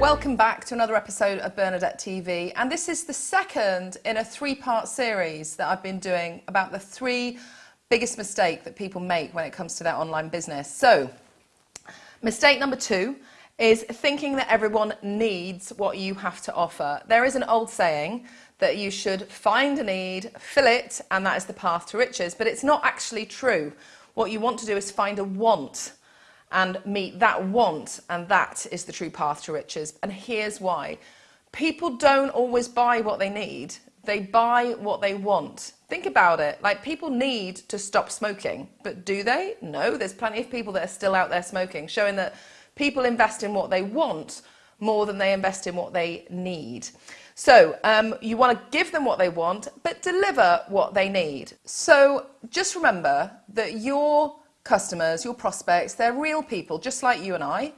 welcome back to another episode of Bernadette TV. And this is the second in a three part series that I've been doing about the three biggest mistake that people make when it comes to their online business. So, mistake number two is thinking that everyone needs what you have to offer. There is an old saying that you should find a need, fill it, and that is the path to riches, but it's not actually true. What you want to do is find a want and meet that want, and that is the true path to riches. And here's why people don't always buy what they need, they buy what they want. Think about it. Like, people need to stop smoking, but do they? No, there's plenty of people that are still out there smoking, showing that people invest in what they want more than they invest in what they need. So um, you want to give them what they want, but deliver what they need. So just remember that your customers, your prospects, they're real people, just like you and I,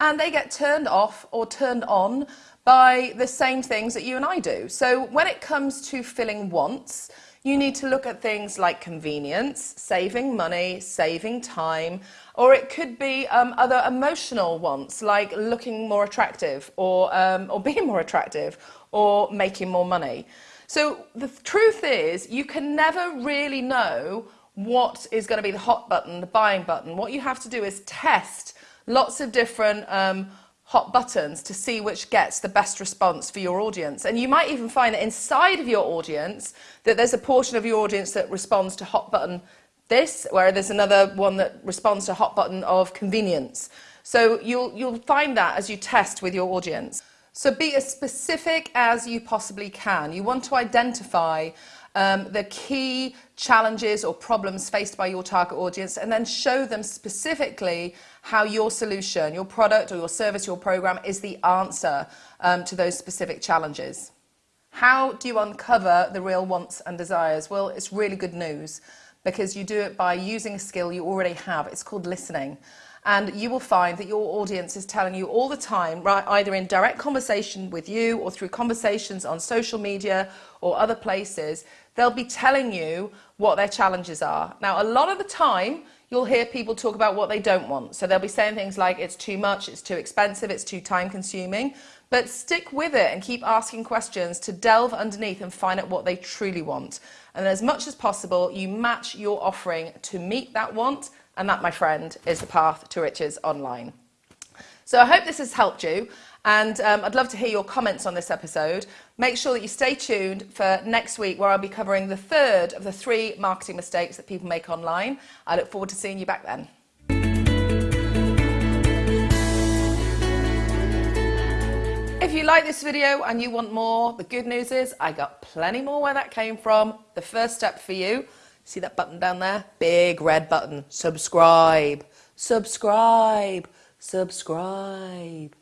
and they get turned off or turned on by the same things that you and I do. So when it comes to filling wants, you need to look at things like convenience, saving money, saving time, or it could be um, other emotional wants like looking more attractive or, um, or being more attractive or making more money. So the truth is you can never really know what is going to be the hot button, the buying button. What you have to do is test lots of different um, hot buttons to see which gets the best response for your audience. And you might even find that inside of your audience that there's a portion of your audience that responds to hot button this, where there's another one that responds to hot button of convenience. So you'll, you'll find that as you test with your audience. So be as specific as you possibly can. You want to identify um, the key challenges or problems faced by your target audience and then show them specifically how your solution, your product or your service, your program is the answer um, to those specific challenges. How do you uncover the real wants and desires? Well, it's really good news because you do it by using a skill you already have. It's called listening and you will find that your audience is telling you all the time, right, either in direct conversation with you or through conversations on social media or other places, they'll be telling you what their challenges are. Now, a lot of the time, you'll hear people talk about what they don't want. So they'll be saying things like, it's too much, it's too expensive, it's too time consuming. But stick with it and keep asking questions to delve underneath and find out what they truly want. And as much as possible, you match your offering to meet that want and that, my friend, is the path to riches online. So I hope this has helped you. And um, I'd love to hear your comments on this episode. Make sure that you stay tuned for next week, where I'll be covering the third of the three marketing mistakes that people make online. I look forward to seeing you back then. If you like this video and you want more, the good news is I got plenty more where that came from. The first step for you See that button down there? Big red button. Subscribe. Subscribe. Subscribe.